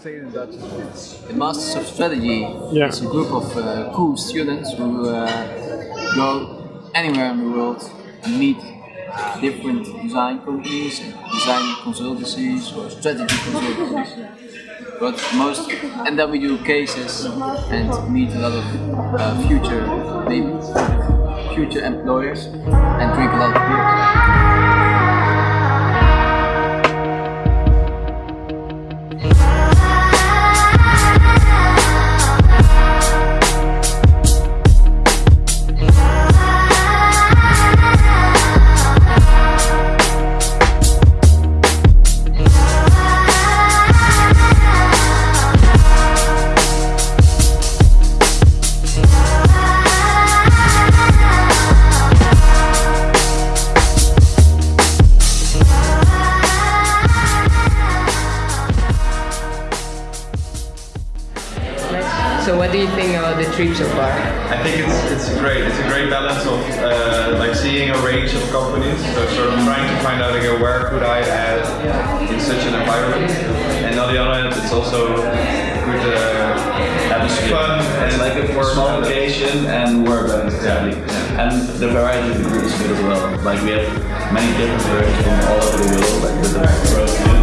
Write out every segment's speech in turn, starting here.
say it in Dutch as well. The Masters of Strategy Yeah. is a group of uh, cool students who uh, go anywhere in the world and meet different design companies, and design consultancies or strategy consultancies. But most, and then we do cases and meet a lot of uh, future, maybe future employers and drink a lot So what do you think about the trip so far? I think it's it's great. It's a great balance of uh, like seeing a range of companies. So sort of trying to find out again where could I add in such an environment. And on the other hand, it's also good uh, atmosphere. fun It's and like a small balance. location and work balance exactly. And the variety of the group is good as well. Like we have many different versions from all over the world, like with the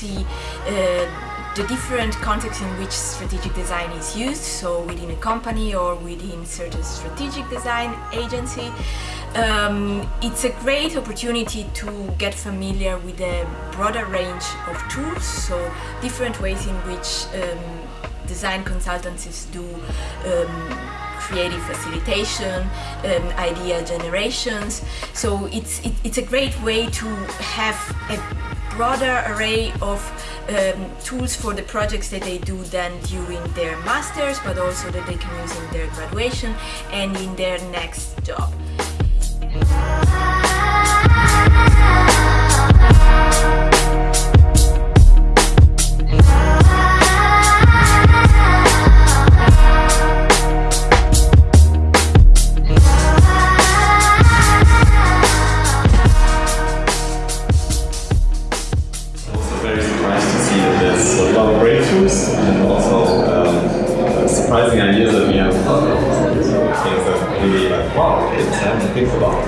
see uh, the different contexts in which strategic design is used, so within a company or within certain strategic design agency. Um, it's a great opportunity to get familiar with a broader range of tools, so different ways in which um, design consultancies do um, creative facilitation, um, idea generations. So it's it, it's a great way to have a broader array of um, tools for the projects that they do then during their masters, but also that they can use in their graduation and in their next job. Very surprised to see that there's a lot of breakthroughs and also um, surprising ideas that we have thought of. Things that really like, wow, it's time to think about.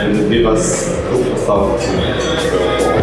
And give us food for thought to go.